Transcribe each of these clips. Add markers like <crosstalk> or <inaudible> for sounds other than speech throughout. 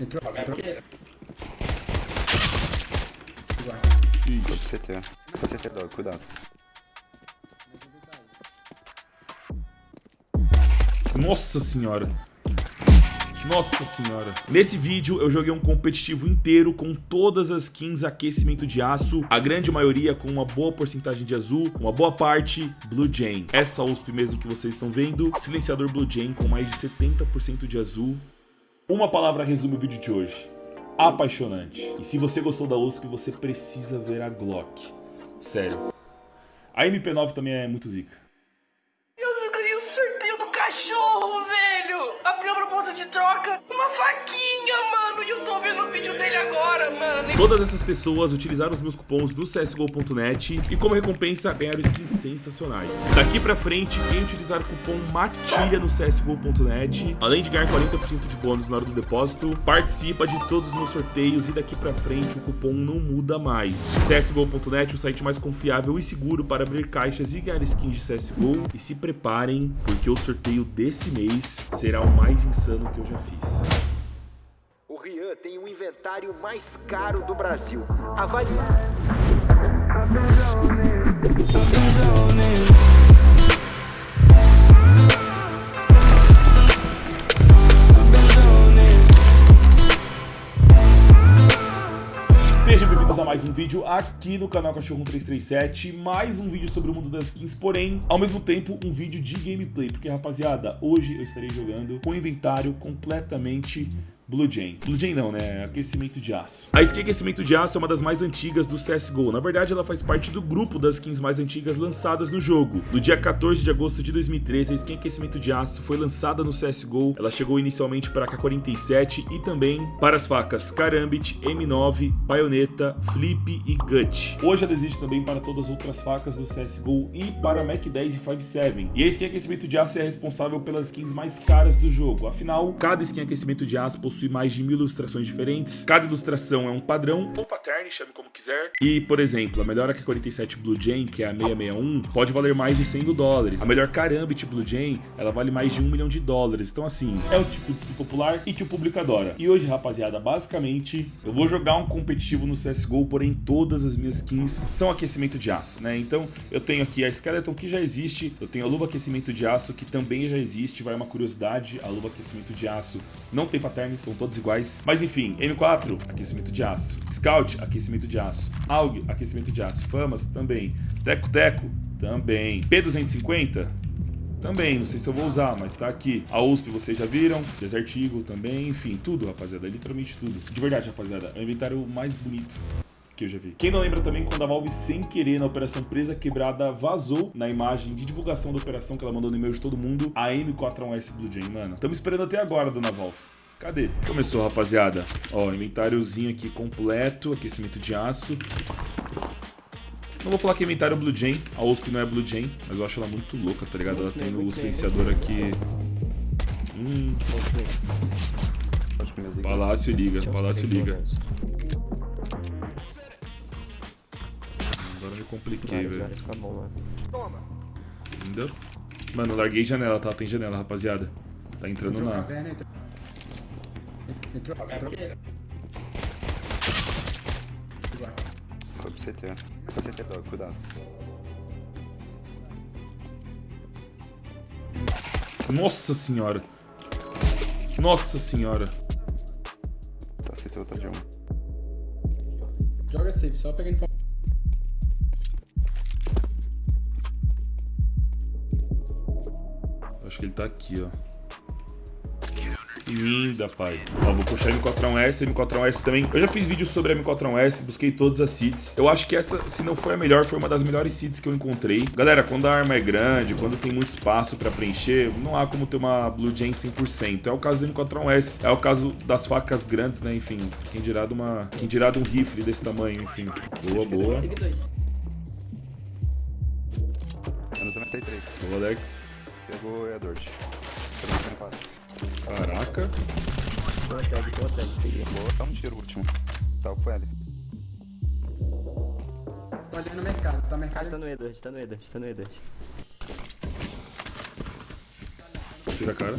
Entrou, entrou. Pro CT. Foi CT, dog, cuidado. Nossa senhora. Nossa senhora. Nesse vídeo eu joguei um competitivo inteiro com todas as skins aquecimento de aço, a grande maioria com uma boa porcentagem de azul, uma boa parte Blue Jane. Essa USP mesmo que vocês estão vendo, silenciador Blue Jane com mais de 70% de azul. Uma palavra resume o vídeo de hoje. Apaixonante. E se você gostou da USP, você precisa ver a Glock. Sério. A MP9 também é muito zica. Eu ganhei o sorteio do cachorro, velho! Abriu a proposta de troca, uma faquinha, mano! E eu tô vendo o vídeo dele agora, mano! Todas essas pessoas utilizaram os meus cupons do CSGO.net e como recompensa ganharam skins sensacionais. Daqui pra frente, quem utilizar o cupom MATILHA no CSGO.net, além de ganhar 40% de bônus na hora do depósito, participa de todos os meus sorteios e daqui pra frente o cupom não muda mais. CSGO.net, o site mais confiável e seguro para abrir caixas e ganhar skins de CSGO. E se preparem, porque o sorteio desse mês será o mais insano que eu já fiz. Rian tem o inventário mais caro do Brasil. Avalie. Sejam bem-vindos a mais um vídeo aqui no canal Cachorro 1337, mais um vídeo sobre o mundo das skins, porém, ao mesmo tempo, um vídeo de gameplay, porque, rapaziada, hoje eu estarei jogando com o inventário completamente Blue Jane. Blue Jane não, né? Aquecimento de aço. A skin Aquecimento de aço é uma das mais antigas do CSGO. Na verdade, ela faz parte do grupo das skins mais antigas lançadas no jogo. No dia 14 de agosto de 2013, a skin Aquecimento de aço foi lançada no CSGO. Ela chegou inicialmente para a K47 e também para as facas Karambit, M9, Baioneta, Flip e Gut. Hoje ela existe também para todas as outras facas do CSGO e para Mac 10 e 57. E a skin Aquecimento de aço é responsável pelas skins mais caras do jogo. Afinal, cada skin Aquecimento de aço possui mais de mil ilustrações diferentes. Cada ilustração é um padrão, ou pattern, chame como quiser. E, por exemplo, a melhor AK-47 Blue Jane, que é a 661, pode valer mais de 100 mil dólares. A melhor Karambit Blue Jane, ela vale mais de 1 milhão de dólares. Então, assim, é o tipo de skin popular e que o público adora. E hoje, rapaziada, basicamente, eu vou jogar um competitivo no CSGO, porém todas as minhas skins são aquecimento de aço, né? Então, eu tenho aqui a Skeleton, que já existe. Eu tenho a luva aquecimento de aço, que também já existe. Vai uma curiosidade, a luva aquecimento de aço não tem pattern, são todos iguais. Mas enfim, M4, aquecimento de aço. Scout, aquecimento de aço. AUG, aquecimento de aço. Famas, também. Teco Teco, também. P250, também, não sei se eu vou usar, mas tá aqui. A USP vocês já viram, Desert Eagle também, enfim, tudo, rapaziada, literalmente tudo. De verdade, rapaziada, é o inventário mais bonito que eu já vi. Quem não lembra também quando a Valve, sem querer, na Operação Presa Quebrada, vazou na imagem de divulgação da operação que ela mandou no e-mail de todo mundo, a M41S Blue Jane, mano. Estamos esperando até agora, dona Valve. Cadê? Começou, rapaziada. Ó, inventáriozinho aqui completo, aquecimento de aço. Não vou falar que é inventário Blue Jane, a USP não é Blue Jane, mas eu acho ela muito louca, tá ligado? Ela tem o silenciador aqui. Hum. Palácio liga, Palácio liga. Agora me compliquei, velho. Ainda. Mano, larguei janela, tá? Tem janela, rapaziada. Tá entrando na. Entrou. Entrou, entrou. Foi pro CT. Foi CT, dog, cuidado. Nossa senhora. Nossa senhora. Tá CT, outra de um. Joga safe, só pegando fogo. Acho que ele tá aqui, ó. Linda, pai. Ó, vou puxar a M41S, M41S também. Eu já fiz vídeo sobre a M41S, busquei todas as seeds. Eu acho que essa, se não foi a melhor, foi uma das melhores seeds que eu encontrei. Galera, quando a arma é grande, quando tem muito espaço pra preencher, não há como ter uma Blue Jane 100%. É o caso do M41S, é o caso das facas grandes, né? Enfim, quem dirá de uma... Quem dirá de um rifle desse tamanho, enfim. Boa, boa. Menos 93. Boa, Alex. Pegou a Dort. Também tem empate. Caraca. Boa, dá um tiro, último. Tá, foi ali. Tô olhando o mercado, tá mercado. Tá no E2, tá no E2, tá no E2. Tira a cara.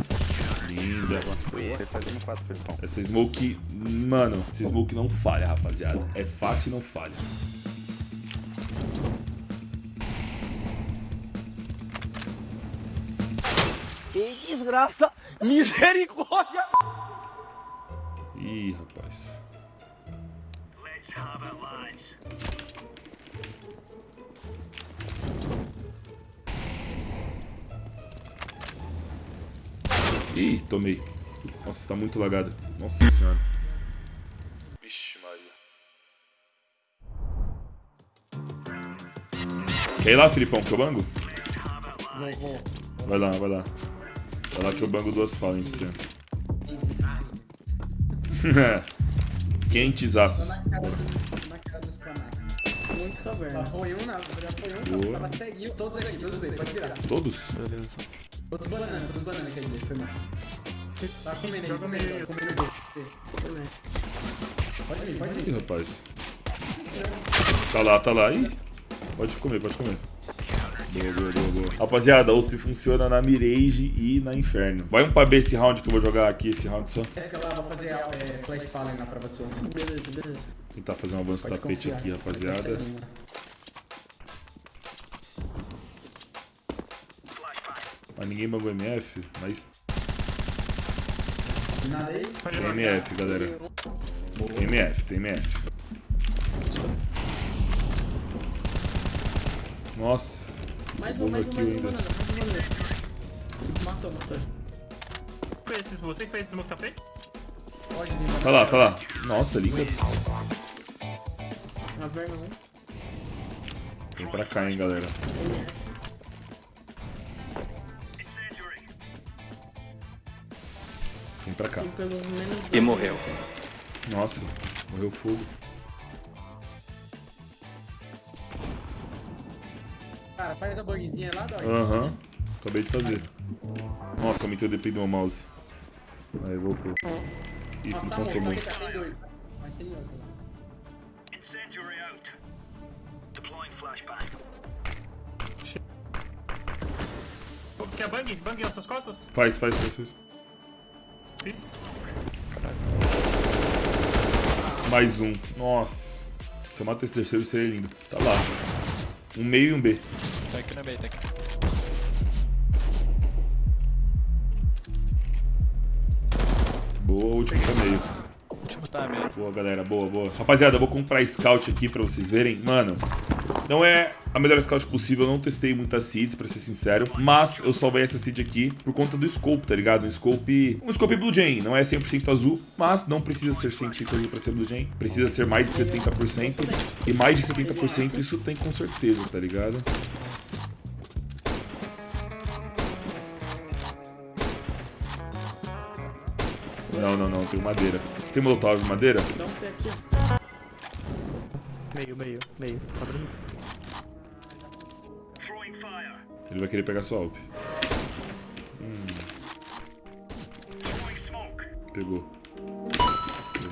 Linda. Ele fazendo 4, Felipão. Essa smoke, mano, essa smoke não falha, rapaziada. É fácil e não falha. Que desgraça! Misericórdia! Ih, rapaz. Ih, tomei. Nossa, tá muito lagado. Nossa senhora. Vixe, Maria. Quer ir lá, Filipão, que eu bango? Vou. Vai lá, vai lá. Vai lá que eu bango duas falas, pra você. <laughs> Quentes aços. na na. Muitos cavernas. Foi um, foi um. Todos aqui, todos bem. Pode tirar. Todos? Todos banana, todos quer dizer. Foi mal. Tá comendo aí, comendo, comendo. Pode vir, pode Ih, vir. rapaz. Tá lá, tá lá. Ih. Pode comer, pode comer. Rapaziada, a USP funciona na Mirage e na Inferno. Vai um pra B esse round que eu vou jogar aqui, esse round só. Essa lá, vou fazer é, flash fallen lá pra você. Beleza, beleza. Tentar fazer um avanço Pode tapete confiar. aqui, rapaziada. Né? Mas ninguém bagou MF, mas Nada aí. tem MF, galera. Tem MF, tem MF. Nossa. Mais um, mais um, mais um, ainda. banana, mais um. Matou, matou. Foi esse- Você que fez esse smoke tá feito? Pode vir. Tá lá, tá lá. Nossa, linda. Caverna 1. Vem pra cá, hein, galera. Vem pra cá. E. E morreu. Nossa, morreu fogo. Faz a bugzinha lá, dói. Aham, acabei de fazer. Nossa, aumentei o DP do meu mouse. Aí, voltou. Ih, Filipão tá morto, tomou. tá tem dois. Mas tem outro lá. Quer bang? Bang nas suas costas? Faz, faz, faz, faz. Fiz. Mais um. Nossa. Se eu mato esse terceiro, seria lindo. Tá lá. Um meio e um B. B, tá. Boa, último meio. Último tá meio. Boa, galera. Boa, boa. Rapaziada, eu vou comprar Scout aqui pra vocês verem. Mano, não é a melhor Scout possível. Eu não testei muitas seeds, pra ser sincero. Mas eu salvei essa seed aqui por conta do scope, tá ligado? Um scope... Um scope Blue Jay. Não é 100% azul, mas não precisa ser 100% azul pra ser Blue Jay. Precisa ser mais de 70%. E mais de 70% isso tem com certeza, tá ligado? Não, não, não. Tem madeira. Tem molotov de madeira? Um pé aqui, ó. Meio, meio, meio. Abrindo. Ele vai querer pegar sua AWP. Hum. Pegou.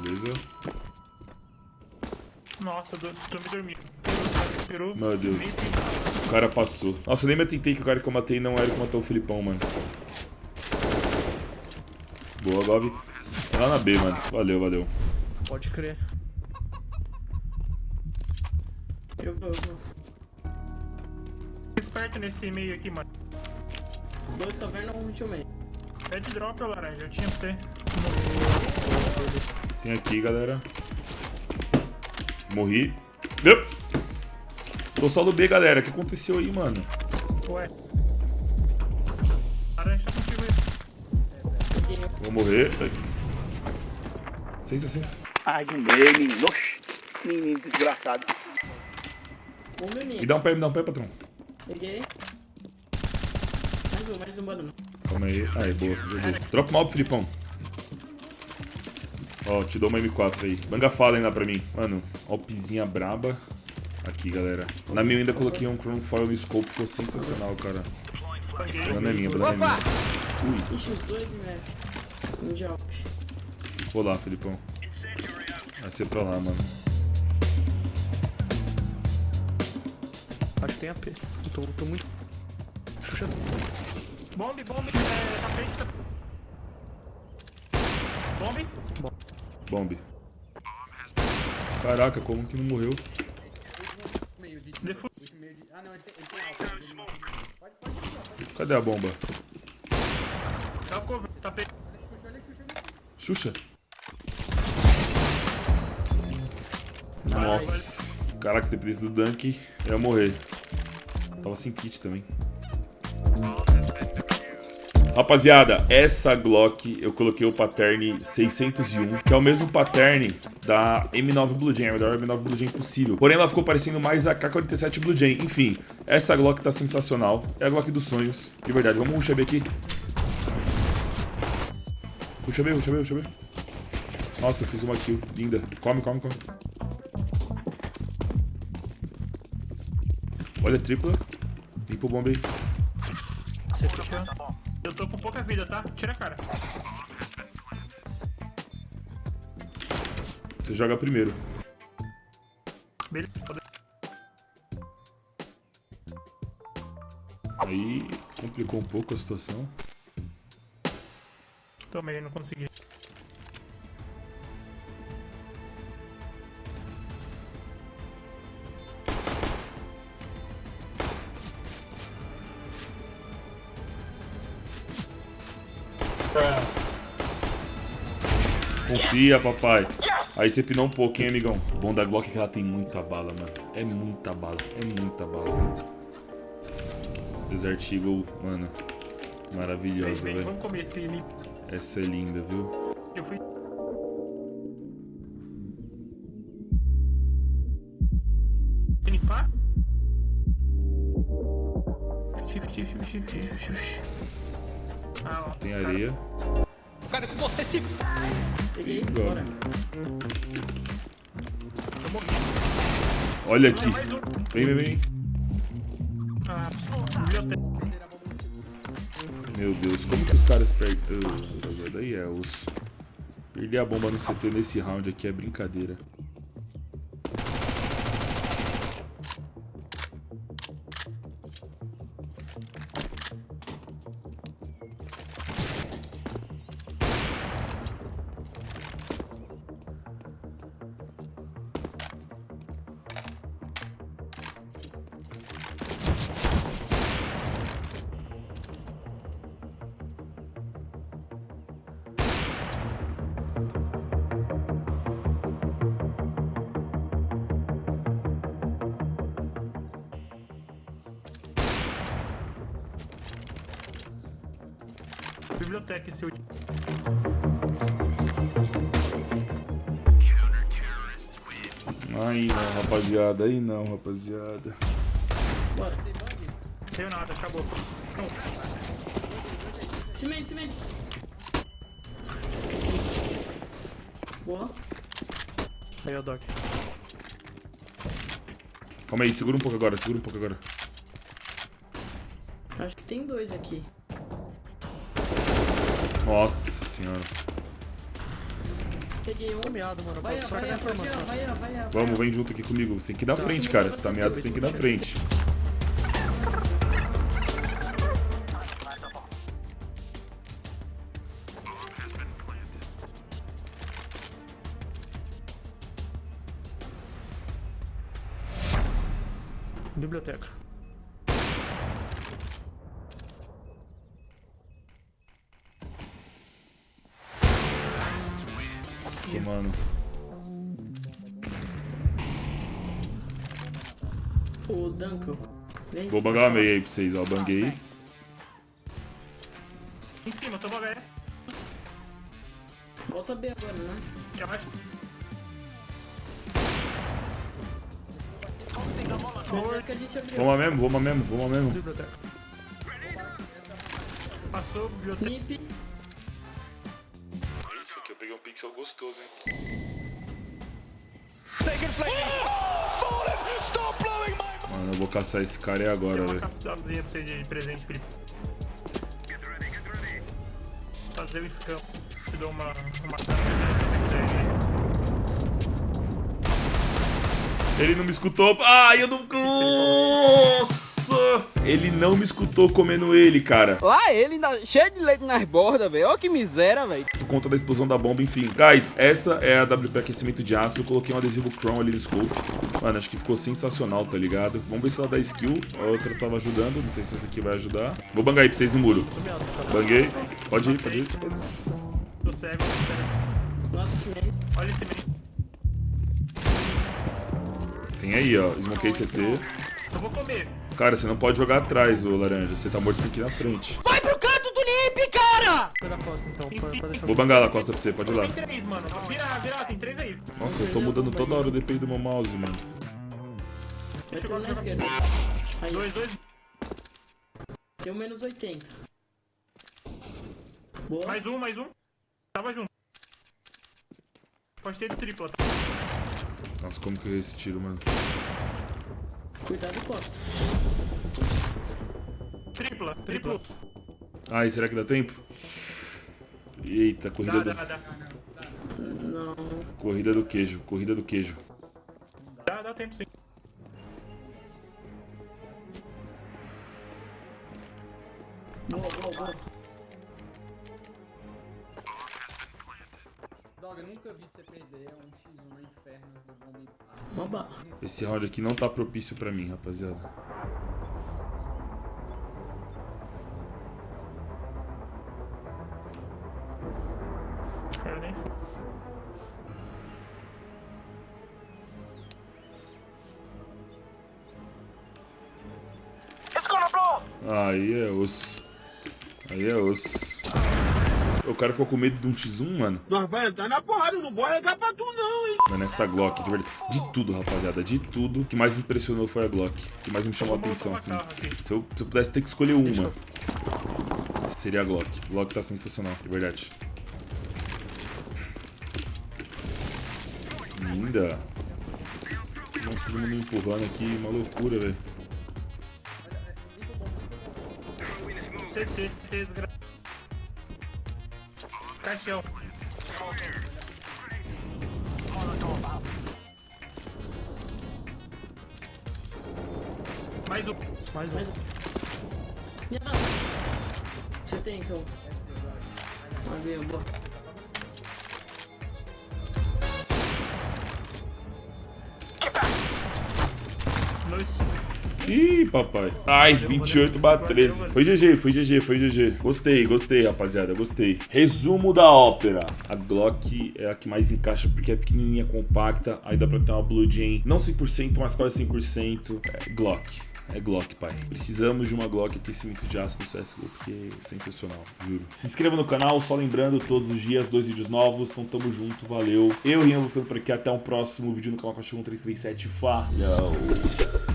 Beleza. Nossa, tô, tô me dormindo. Meu Deus. O cara passou. Nossa, eu nem me atentei que o cara que eu matei não era o que matou o Filipão, mano. Boa, Gob. Tá lá na B, mano. Valeu, valeu. Pode crer. Eu vou, eu vou. Esperto nesse meio aqui, mano. Dois cavernas, um de meio. Pede drop, ô laranja. Eu tinha você. Tem aqui, galera. Morri. Yup. Tô só no B, galera. O que aconteceu aí, mano? Ué. Laranja tá contigo aí. Vou morrer. Ai, não dei, menino. Oxi. Menino desgraçado. Um menino. Me dá um pé, me dá um pé, patrão. Peguei. Mais um, mais um banana. Calma aí. Aí, boa. Joguei. Dropa uma Filipão. Ó, te dou uma M4 aí. Banga fala ainda pra mim. Mano, AWPzinha braba. Aqui, galera. Na minha eu ainda coloquei um Chrome Foil no scope. Ficou sensacional, cara. Banana é minha, banana é minha. Ixi, os dois MF. Um de Alp. Vou lá, Filipão. Vai ser pra lá, mano. Acho que tem AP. Eu tô, tô muito. Xuxa. Bombe, bombe. É, tá feito. Tá... Bombe. Bombe. Caraca, como que não morreu? Defu... Ah. Cadê a bomba? Dá o cover. Tá pe... Xuxa, Nossa. Caraca, se dependesse do Dunk, eu ia morrer. Tava sem kit também. Rapaziada, essa Glock eu coloquei o pattern 601, que é o mesmo pattern da M9 Blue Jay, a melhor M9 Blue Jay possível. Porém, ela ficou parecendo mais a K47 Blue Jay. Enfim, essa Glock tá sensacional. É a Glock dos sonhos. De verdade, vamos rushar B aqui. Ruxa B, ruxa B, ruxa B. Nossa, eu fiz uma kill. Linda. Come, come, come. Olha, tripla. Limpa o bomba aí. Você fechou? Eu tô com pouca vida, tá? Tira a cara. Você joga primeiro. Beleza. Pode- Aí complicou um pouco a situação. Tomei, não consegui. Confia, papai. Aí você pinou um pouco, hein, amigão? O bom da Glock é que ela tem muita bala, mano. É muita bala, é muita bala. Desert Eagle, mano. Maravilhosa, velho. vamos comer esse limpo. Essa é linda, viu? Eu fui. Limpar? Ah. Tem areia. Cara, com você se. Peguei, bora. Olha aqui. Vem, vem, vem. Ah. Meu Deus, como que os caras perdem. Daí é os. Perder a bomba no CT nesse round aqui é brincadeira. Biblioteca esse último. Aí não, rapaziada. Aí não, rapaziada. Bora. Deu nada, acabou. Não, Cimento, cimento. Boa. Aí, ó, Doc. Calma aí, segura um pouco agora, segura um pouco agora. Acho que tem dois aqui. Nossa senhora. Peguei um. Mano. Vai, vai, vai, vai. Vamos, vem junto aqui comigo. Você tem que ir na frente, cara. Você tá meado, você tem que ir na frente. Biblioteca. Mano. O Duncan. Vem. Vou bangar uma meia aí pra vocês, ó. Banguei. Em cima, toma HS. Volta B agora, né? Já abriu. Vamos mesmo, vamos mesmo, vamos mesmo. Passou, biblioteca. Peguei um pixel gostoso, hein. Mano, eu vou caçar esse cara aí agora, velho. capsulazinha pra você de presente, Felipe. Fazer o scam. Te dou uma, uma. Ele não me escutou. Ai, eu não. Ele não me escutou comendo ele, cara. Lá ele, cheio de leite nas bordas, velho. Olha que miséria, velho. Por conta da explosão da bomba, enfim. Guys, essa é a WP aquecimento de aço. Eu coloquei um adesivo Chrome ali no scope. Mano, acho que ficou sensacional, tá ligado? Vamos ver se ela dá skill. A outra tava ajudando. Não sei se essa aqui vai ajudar. Vou bangar aí pra vocês no muro. Banguei. Pode ir, pode ir. Tô cego, tô cego. Olha esse menino. Tem aí, ó. Smokei CT. Eu vou comer. Cara, você não pode jogar atrás, ô laranja. Você tá morto ir na frente. Vai pro canto do Nip, cara! Costa, então. Pode, pode. Vou bangar lá, costa pra você. Pode ir lá. Tem três, mano. Vira, vira, tem três aí. Nossa, eu tô mudando toda hora o DPI do meu mouse, mano. Deixa eu um na esquerda. Aí, Dois, dois. tem um menos 80. Boa. Mais um, mais um. Tava junto. Pode ter de tripla. tá? Nossa, como que eu errei esse tiro, mano? Cuidado, Costa. Tripla, tripla. Ai, será que dá tempo? Eita, corrida Dá, do, dá, dá. Não. corrida do queijo, corrida do queijo. Dá, dá tempo sim. Boa, boa, boa. Nunca vi você perder um X1 na inferno do bala. Esse round aqui não tá propício pra mim, rapaziada. Aí é osso. Aí é osso. O cara ficou com medo de um X1, mano. Nós vai entrar na porrada, não vou arregar pra tu não, hein. Mano, essa Glock, de verdade. De tudo, rapaziada, de tudo. O que mais impressionou foi a Glock. O que mais me chamou a atenção, assim. Se eu, se eu pudesse ter que escolher uma, seria a Glock. Glock tá sensacional, de verdade. Linda. Nossa, todo mundo me empurrando aqui, uma loucura, velho. CT, desgra... Caixão. Mais um. Mais um. Mais um. Você tem então? Ganhou, boa. Ih, papai. Ai, 28 barra 13. Foi GG, foi GG, foi GG. Gostei, gostei, rapaziada, gostei. Resumo da ópera. A Glock é a que mais encaixa porque é pequenininha, compacta. Aí dá pra ter uma Blue Jam, não 100%, mas quase 100%. É Glock. É Glock, pai. Precisamos de uma Glock aquecimento de aço no CSGO, porque é sensacional, juro. Se inscreva no canal, só lembrando, todos os dias, dois vídeos novos. Então tamo junto, valeu. Eu, Rian, vou ficando por aqui. Até o próximo vídeo no canal Cachorro 337. Falou!